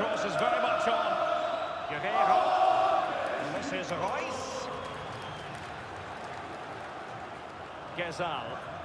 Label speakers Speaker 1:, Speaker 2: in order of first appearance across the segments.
Speaker 1: cross is very much on. Guerreiro. And this is Reus. Ghezzal.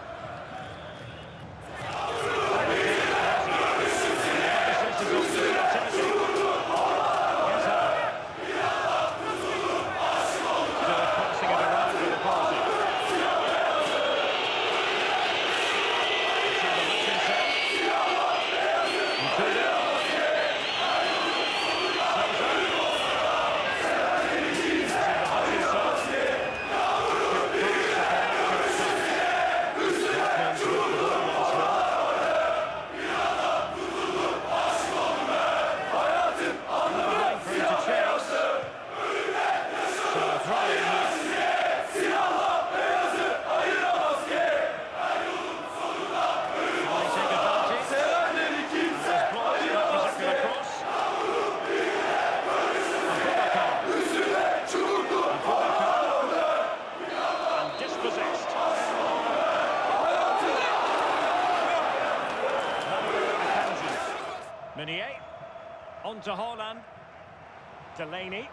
Speaker 1: Delaney.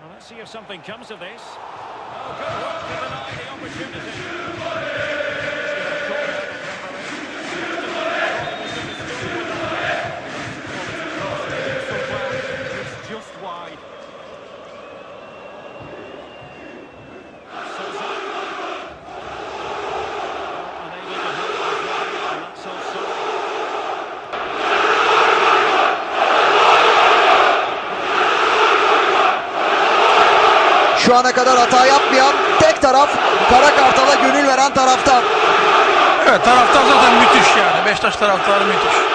Speaker 1: Well, let's see if something comes of this. Oh, good work to deny the opportunity.
Speaker 2: Şu ana kadar hata yapmayan tek taraf Kara Kartal'a gönül veren taraftar.
Speaker 3: Evet taraftar zaten müthiş yani. Beşiktaş taraftarı müthiş.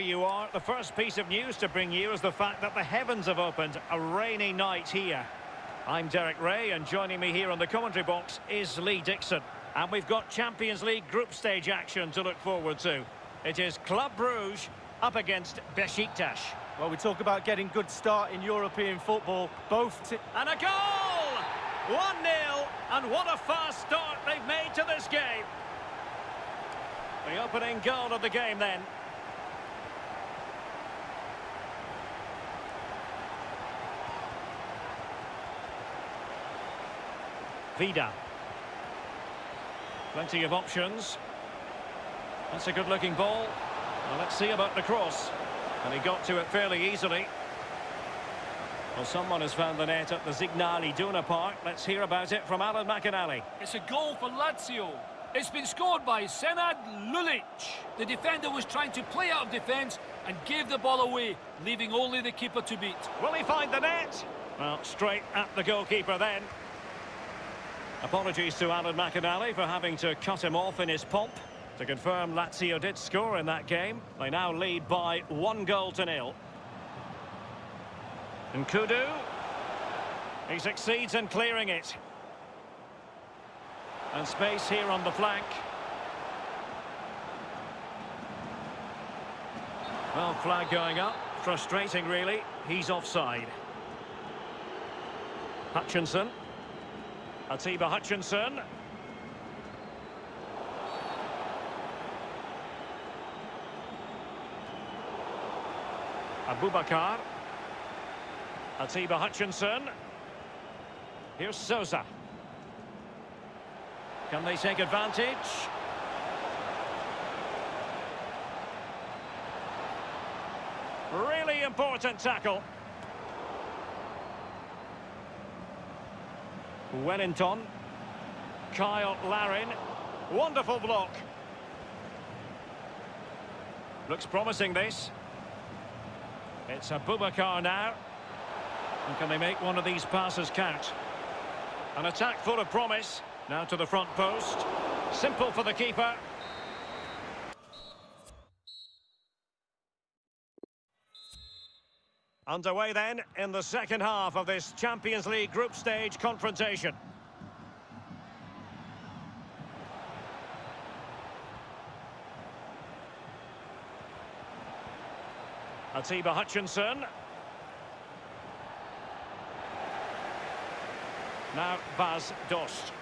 Speaker 1: You are, the first piece of news to bring you is the fact that the heavens have opened. A rainy night here. I'm Derek Ray, and joining me here on the commentary box is Lee Dixon. And we've got Champions League group stage action to look forward to. It is Club Brugge up against Besiktas.
Speaker 4: Well, we talk about getting good start in European football. Both.
Speaker 1: And a goal!
Speaker 3: 1-0, and what a fast start they've made to this game. The opening goal of the game then. Vida. Plenty of options. That's a good-looking ball. Well, let's see about the cross. And he got to it fairly easily. Well, someone has found the net at the Signal Iduna Park. Let's hear about it from Alan McInally.
Speaker 5: It's a goal for Lazio. It's been scored by Senad Lulic. The defender was trying to play out of defence and gave the ball away, leaving only the keeper to beat.
Speaker 3: Will he find the net? Well, straight at the goalkeeper then. Apologies to Alan McInally for having to cut him off in his pomp. To confirm, Lazio did score in that game. They now lead by one goal to nil. And N'Koudou. He succeeds in clearing it. And space here on the flank. Well, flag going up. Frustrating, really. He's offside. Hutchinson. Atiba Hutchinson. Aboubakar. Atiba Hutchinson. Here's Souza. Can they take advantage? Really important tackle. Wellington. Cyle Larin. Wonderful block. Looks promising this. It's a Aboubakar now. And can they make one of these passes count? An attack full of promise. Now to the front post. Simple for the keeper. Underway then in the second half of this Champions League group stage confrontation. Atiba Hutchinson. Now Bas Dost.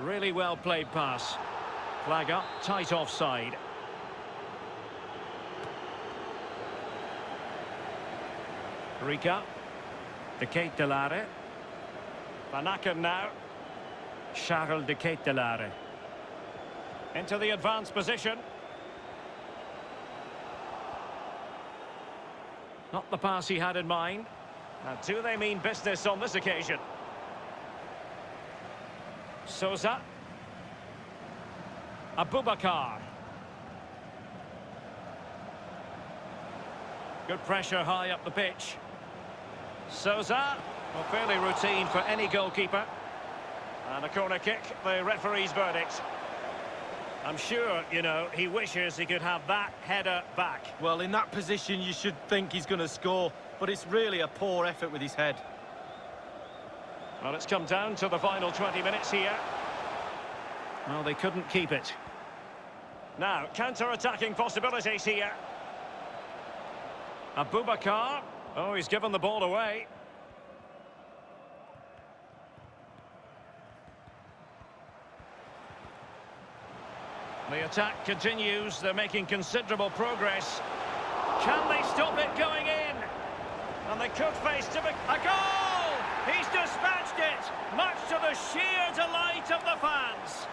Speaker 3: Really well played pass. Flag up, tight offside. Rica. De Ketelaere. Van Aken now. Charles De Ketelaere. Into the advanced position. Not the pass he had in mind. Now, do they mean business on this occasion? Souza. Aboubakar. Good pressure high up the pitch. Souza. Well, fairly routine for any goalkeeper. And a corner kick, the referee's verdict. I'm sure, you know, he wishes he could have that header back.
Speaker 4: Well, in that position, you should think he's going to score, but it's really a poor effort with his head.
Speaker 3: Well, it's come down to the final 20 minutes here. Well, they couldn't keep it. Now, counter-attacking possibilities here. Aboubakar. Oh, he's given the ball away. The attack continues. They're making considerable progress. Can they stop it going in? And they could face to a goal! He's dispatched it, much to the sheer delight of the fans.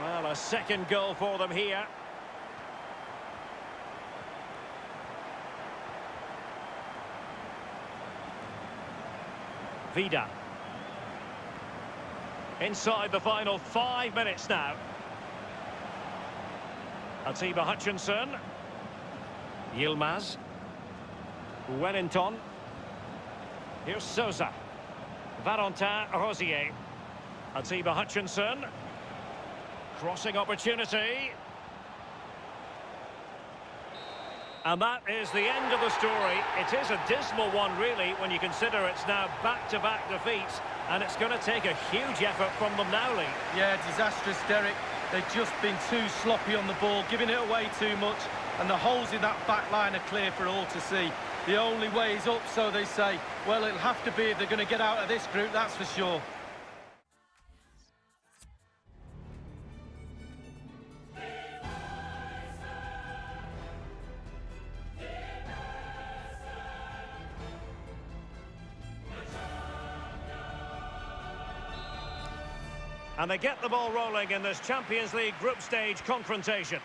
Speaker 3: Well, a second goal for them here. Vida. Inside the final five minutes now. Atiba Hutchinson. Yilmaz. Wellington. Here's Souza. Valentin Rosier. Atiba Hutchinson. Crossing opportunity. And that is the end of the story. It is a dismal one, really, when you consider it's now back-to-back -back defeats, and it's going to take a huge effort from them now, Lee.
Speaker 4: Yeah, disastrous, Derek. They've just been too sloppy on the ball, giving it away too much, and the holes in that back line are clear for all to see. The only way is up, so they say. Well, it'll have to be if they're going to get out of this group, that's for sure.
Speaker 3: And they get the ball rolling in this Champions League group stage confrontation.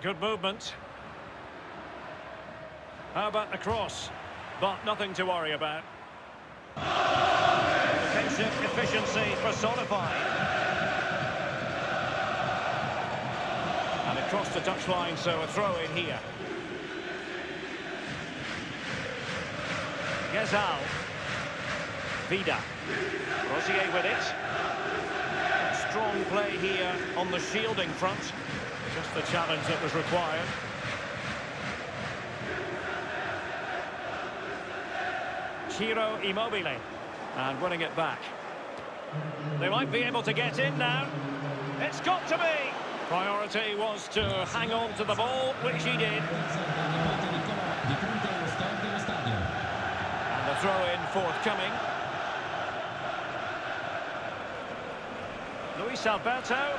Speaker 3: Good movement. How about the cross? But nothing to worry about. Defensive efficiency personified. And across the touchline, so a throw in here. Ghezzal. Vida. Rosier with it. Strong play here on the shielding front. Just the challenge that was required. Ciro Immobile. And winning it back. They might be able to get in now. It's got to be! Priority was to hang on to the ball, which he did. And the throw-in forthcoming. Luis Alberto.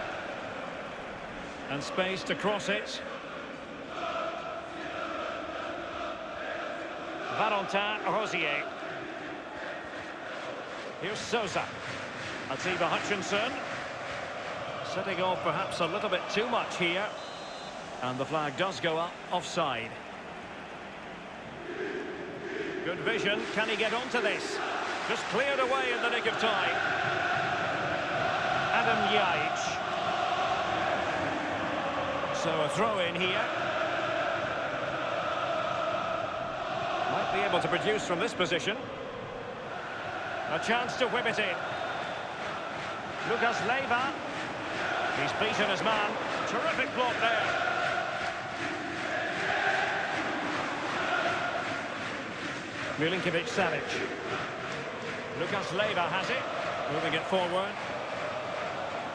Speaker 3: And space to cross it. Valentin Rosier. Here's Souza. Atiba Hutchinson. Setting off perhaps a little bit too much here. And the flag does go up offside. Good vision. Can he get onto this? Just cleared away in the nick of time. Adem Ljajic. So a throw in here. Might be able to produce from this position. A chance to whip it in. Lucas Leiva. He's beaten his man. Terrific block there. Milinkovic Savic. Lucas Leiva has it. Moving it forward.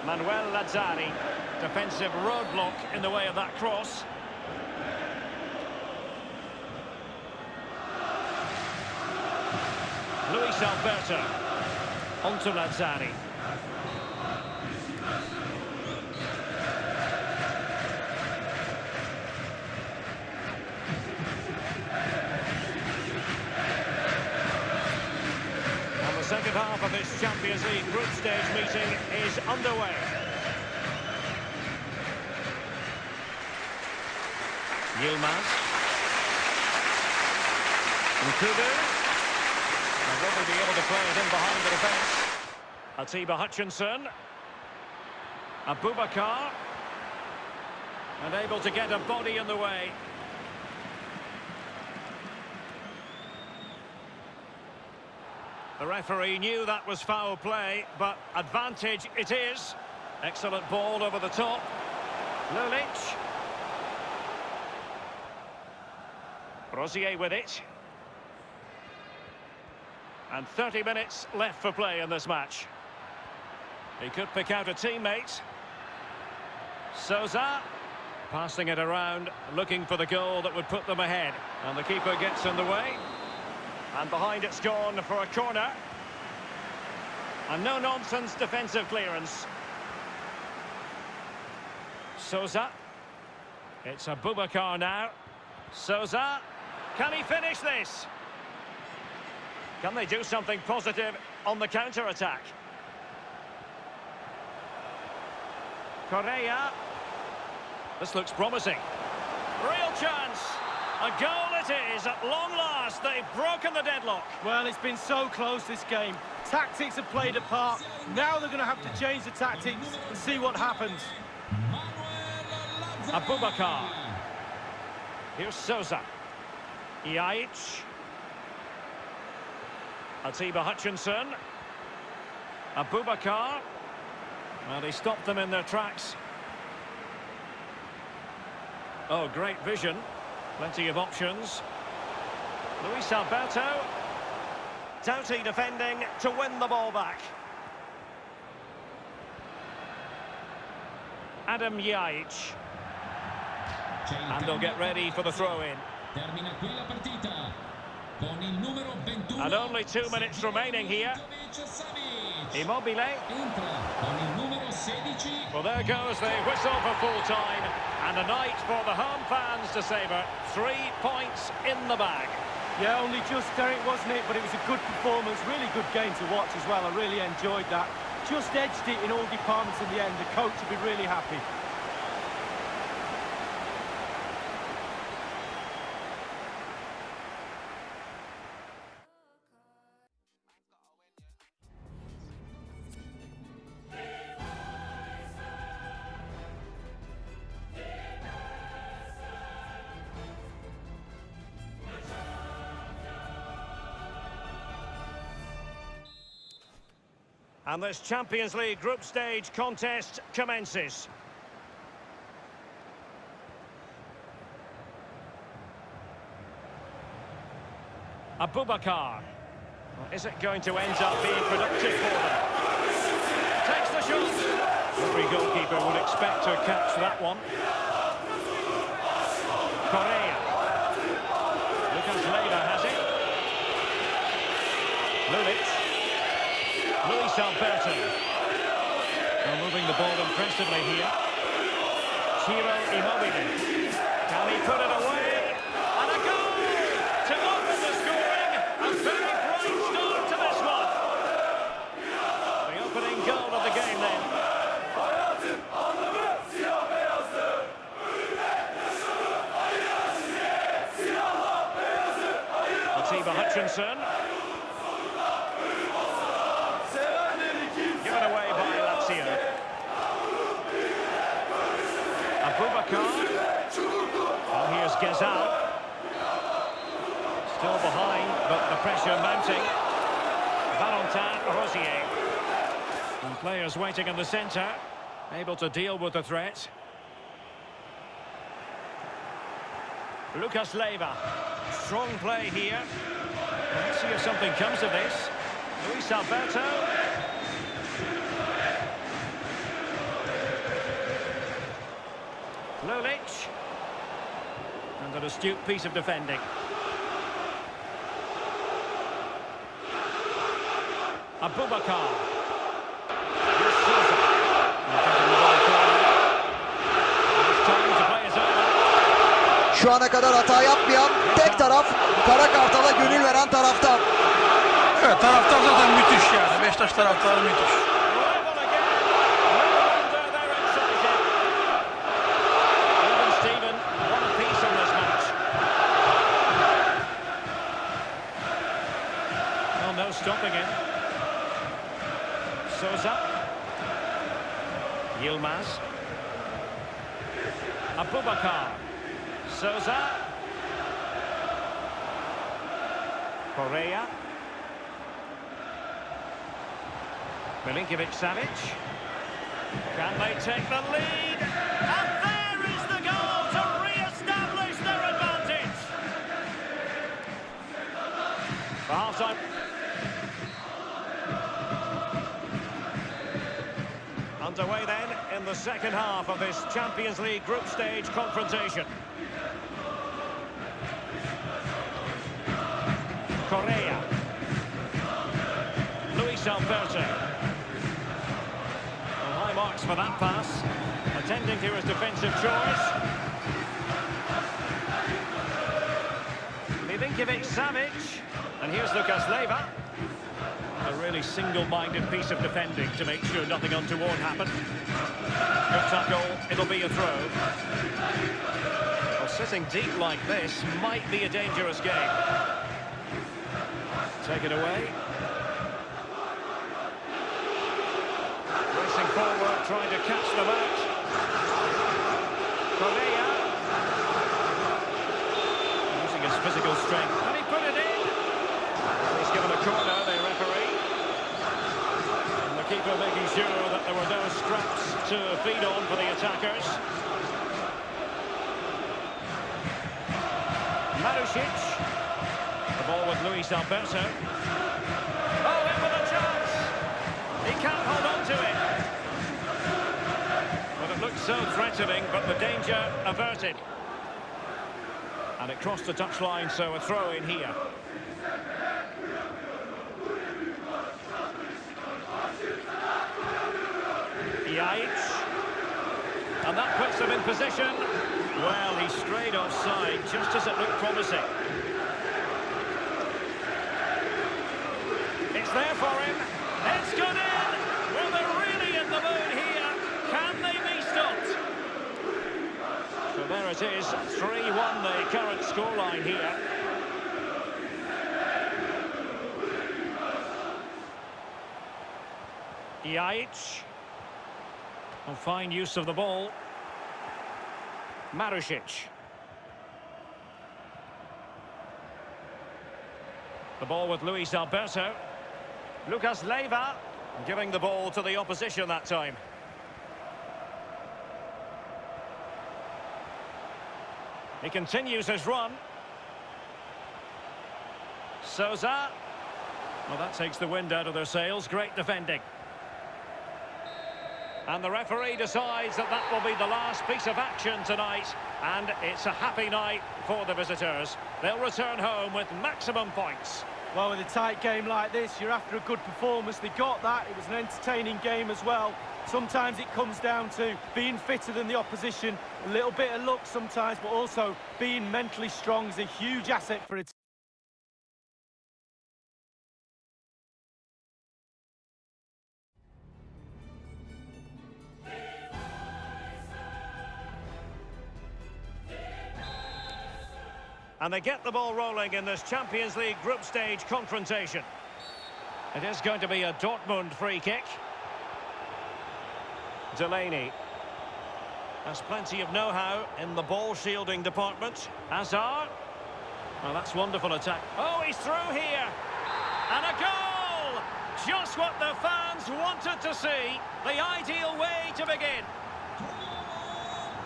Speaker 3: Manuel Lazzari. Defensive roadblock in the way of that cross. Luis Alberto. Onto Lazzari. Half of this Champions League group stage meeting is underway. Yilmaz. N'Koudou. And will they be able to play it in behind the defence? Atiba Hutchinson. Aboubakar. And able to get a body in the way. The referee knew that was foul play, but advantage it is. Excellent ball over the top. Lulic. Rosier with it. And 30 minutes left for play in this match. He could pick out a teammate. Souza passing it around, looking for the goal that would put them ahead. And the keeper gets in the way. And behind it's gone for a corner. And no-nonsense defensive clearance. Souza. It's a Aboubakar now. Souza. Can he finish this? Can they do something positive on the counter-attack? Correa. This looks promising. Real chance. A goal it is at long last. They've broken the deadlock.
Speaker 4: Well, it's been so close this game. Tactics have played a part. Now they're going to have to change the tactics and see what happens.
Speaker 3: Aboubakar. Here's Souza. Ljajic. Atiba Hutchinson. Aboubakar. Well, he stopped them in their tracks. Oh, great vision. Plenty of options. Luis Alberto. Doughty defending to win the ball back. Adem Ljajic. And they'll get ready for the throw-in.
Speaker 6: Termina qui la partita con il numero 21.
Speaker 3: And only two minutes remaining here. Immobile.
Speaker 6: Entra con il numero 16.
Speaker 3: Well, there goes the whistle for full time. And a night for the home fans to savour. Three points in the bag.
Speaker 4: Yeah, only just, Derek, wasn't it? But it was a good performance, really good game to watch as well. I really enjoyed that. Just edged it in all departments in the end. The coach will be really happy.
Speaker 3: And this Champions League group stage contest commences. Aboubakar. Well, is it going to end up being productive for them? Takes the shot. Every goalkeeper would expect to catch that one. Correa. Lucas Leiva has it. Lulic. Luis Alberto. Well, moving the ball impressively here. Ciro Immobile. Can he put it away? And a goal to open the scoring. A very bright to this one. The opening goal of the game then. Atiba Hutchinson. Given away by Lazio. Aboubakar. Well, here's Ghezzal. Still behind, but the pressure mounting. Valentin Rosier. And players waiting in the centre. Able to deal with the threat. Lucas Leiva. Strong play here. Let's see if something comes of this. Luis Alberto. Lulic. And an astute piece of defending. Over.
Speaker 2: Şu ana kadar hata yapmayan tek taraf Kara Kartal'a gönül veren taraftar.
Speaker 7: Evet taraftar zaten müthiş yani. Beşiktaş taraftarı müthiş.
Speaker 3: Milinkovic Savic. Can they take the lead? And there is the goal to re-establish their advantage. For half-time. Underway then in the second half of this Champions League group stage confrontation. Correa. Luis Alberto. Marks for that pass. Attending to his defensive chores. Milinkovic Savic. And here's Lucas Leiva. A really single-minded piece of defending to make sure nothing untoward happened. Good tackle, it'll be a throw. Well, sitting deep like this might be a dangerous game. Take it away. Racing forward, trying to catch them out. Correa. Using his physical strength. Can he put it in? He's given a corner, the referee. And the keeper making sure that there were no scraps to feed on for the attackers. Marusic. The ball with Luis Alberto. Oh, in with a chance. He can't hold on to it. So threatening, but the danger averted. And it crossed the touchline, so a throw in here. Yates. And that puts them in position. Well, he strayed offside just as it looked promising. It's there for him. It's gone in. Well, they're really in the mood here. Can they be stopped? So there it is. 3-1 the current scoreline here. Yates. And fine use of the ball. Marusic. The ball with Luis Alberto. Lucas Leiva giving the ball to the opposition that time. He continues his run. Souza. Well, that takes the wind out of their sails. Great defending. And the referee decides that that will be the last piece of action tonight. And it's a happy night for the visitors. They'll return home with maximum points.
Speaker 4: Well, with a tight game like this, you're after a good performance. They got that. It was an entertaining game as well. Sometimes it comes down to being fitter than the opposition, a little bit of luck sometimes, but also being mentally strong is a huge asset for a team.
Speaker 3: And they get the ball rolling in this Champions League group stage confrontation. It is going to be a Dortmund free kick. Delaney has plenty of know-how in the ball shielding department. Hazard. Well, that's wonderful attack. Oh, he's through here. And a goal! Just what the fans wanted to see. The ideal way to begin.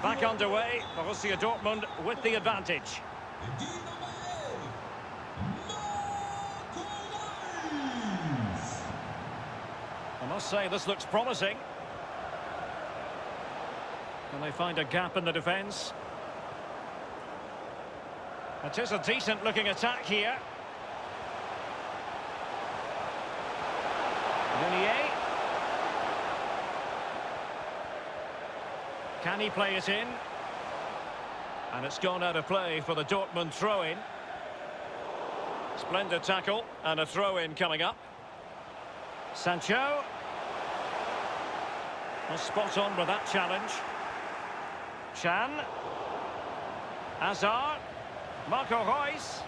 Speaker 3: Back underway. Borussia Dortmund with the advantage. I must say, this looks promising. Can they find a gap in the defence? It is a decent-looking attack here. Meunier. Can he play it in? And it's gone out of play for the Dortmund throw-in. Splendid tackle and a throw-in coming up. Sancho. Well, spot on with that challenge. Can. Hazard. Marco Reus.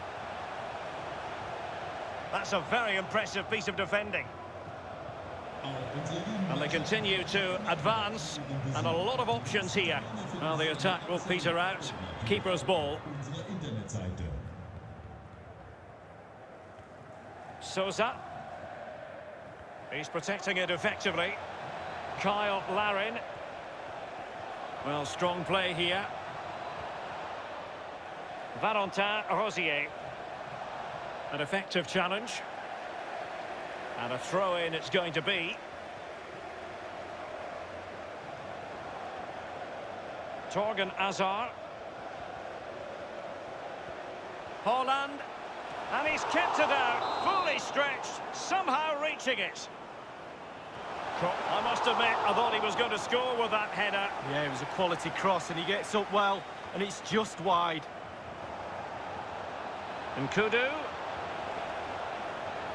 Speaker 3: That's a very impressive piece of defending. And they continue to advance, and a lot of options here. Well, the attack will peter out. Keeper's ball. Souza. He's protecting it effectively. Cyle Larin. Well, strong play here. Valentin Rosier. An effective challenge. And a throw-in it's going to be. Thorgan Hazard. Haaland. And he's kept it out, fully stretched, somehow reaching it. I must admit, I thought he was going to score with that header.
Speaker 4: Yeah, it was a quality cross, and he gets up well, and it's just wide.
Speaker 3: And N'Koudou.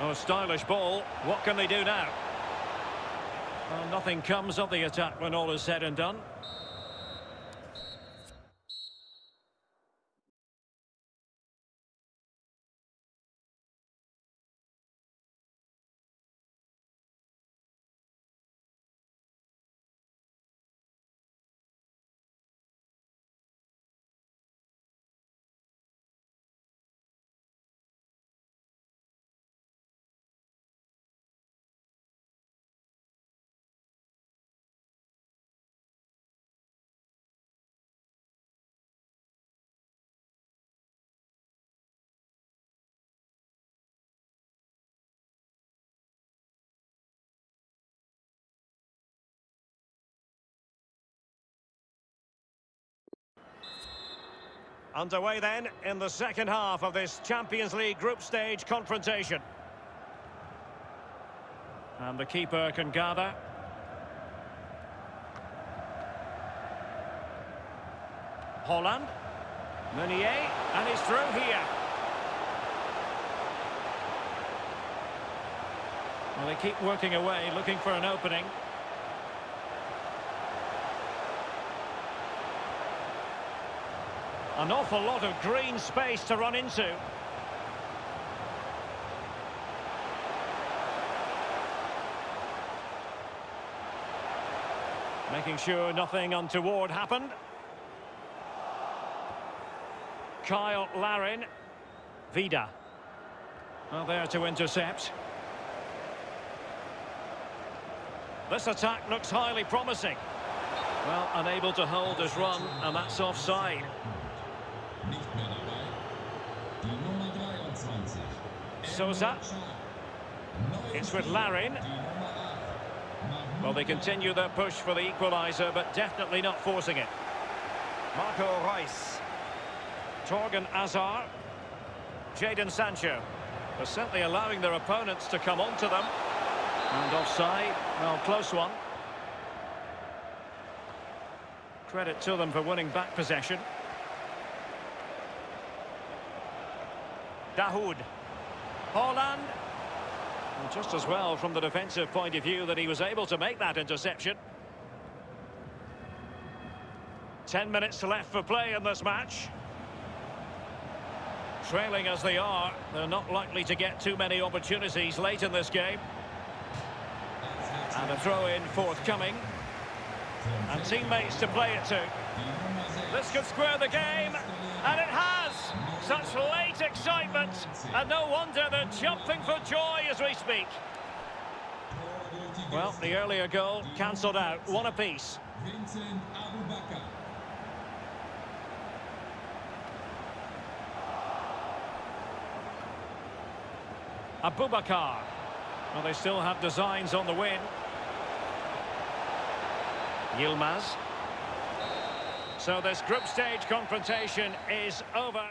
Speaker 3: Oh, stylish ball. What can they do now? Well, nothing comes of the attack when all is said and done. Underway then in the second half of this Champions League group stage confrontation. And the keeper can gather. Haaland. Meunier, and he's through here. Well, they keep working away, looking for an opening. An awful lot of green space to run into. Making sure nothing untoward happened. Cyle Larin. Vida. Well, there to intercept. This attack looks highly promising. Well, unable to hold his run, and that's offside. Souza. It's with Larin.
Speaker 6: Die Nummer 8.
Speaker 3: Well, they continue their push for the equaliser, but definitely not forcing it. Marco Reus. Thorgan Hazard. Jadon Sancho. They're certainly allowing their opponents to come onto them. And offside. Well, close one. Credit to them for winning back possession. Dahoud. Haaland. Just as well from the defensive point of view that he was able to make that interception. Ten minutes left for play in this match. Trailing as they are, they're not likely to get too many opportunities late in this game. And a throw-in forthcoming. And teammates to play it to.
Speaker 6: Die Nummer 6.
Speaker 3: This could square the game, and it has! Such late excitement, and no wonder they're jumping for joy as we speak.
Speaker 6: Tor durch die
Speaker 3: Well, the earlier goal cancelled out, one apiece.
Speaker 6: Vincent Aboubakar.
Speaker 3: Aboubakar. Well, they still have designs on the win. Yilmaz. So this group stage confrontation is over.